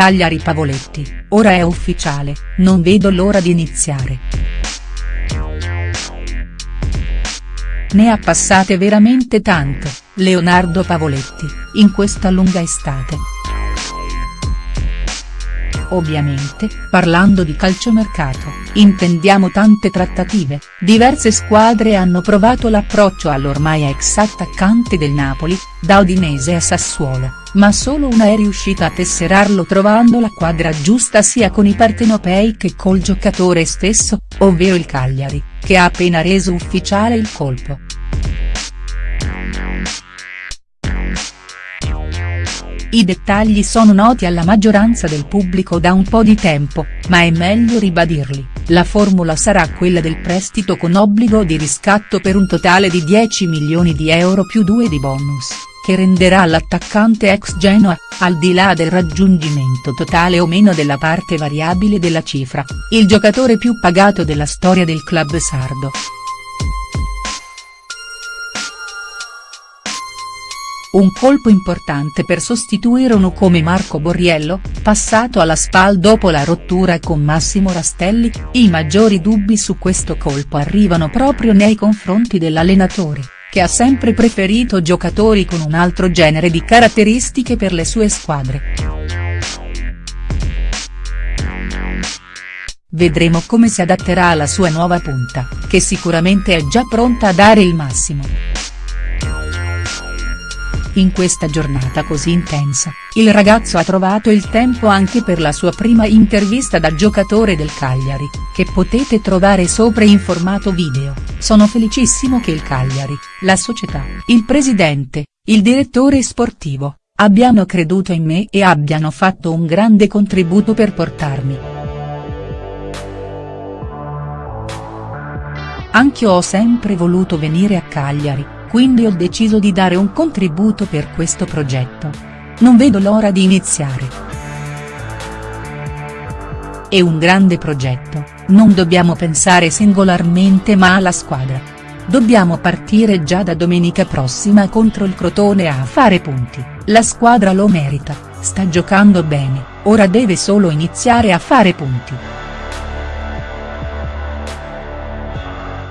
Cagliari Pavoletti, ora è ufficiale, non vedo l'ora di iniziare. Ne ha passate veramente tante, Leonardo Pavoletti, in questa lunga estate. Ovviamente, parlando di calciomercato, intendiamo tante trattative, diverse squadre hanno provato l'approccio all'ormai ex attaccante del Napoli, da Udinese a Sassuolo, ma solo una è riuscita a tesserarlo trovando la quadra giusta sia con i partenopei che col giocatore stesso, ovvero il Cagliari, che ha appena reso ufficiale il colpo. I dettagli sono noti alla maggioranza del pubblico da un po' di tempo, ma è meglio ribadirli, la formula sarà quella del prestito con obbligo di riscatto per un totale di 10 milioni di euro più 2 di bonus, che renderà l'attaccante ex Genoa, al di là del raggiungimento totale o meno della parte variabile della cifra, il giocatore più pagato della storia del club sardo. Un colpo importante per sostituire uno come Marco Borriello, passato alla SPAL dopo la rottura con Massimo Rastelli, i maggiori dubbi su questo colpo arrivano proprio nei confronti dell'allenatore, che ha sempre preferito giocatori con un altro genere di caratteristiche per le sue squadre. Vedremo come si adatterà alla sua nuova punta, che sicuramente è già pronta a dare il massimo. In questa giornata così intensa, il ragazzo ha trovato il tempo anche per la sua prima intervista da giocatore del Cagliari, che potete trovare sopra in formato video, sono felicissimo che il Cagliari, la società, il presidente, il direttore sportivo, abbiano creduto in me e abbiano fatto un grande contributo per portarmi. Anch'io ho sempre voluto venire a Cagliari, quindi ho deciso di dare un contributo per questo progetto. Non vedo l'ora di iniziare. È un grande progetto, non dobbiamo pensare singolarmente ma alla squadra. Dobbiamo partire già da domenica prossima contro il Crotone a fare punti, la squadra lo merita, sta giocando bene, ora deve solo iniziare a fare punti.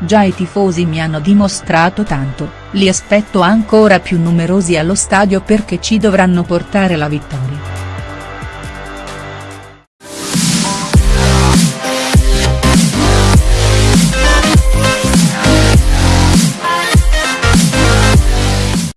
Già i tifosi mi hanno dimostrato tanto, li aspetto ancora più numerosi allo stadio perché ci dovranno portare la vittoria.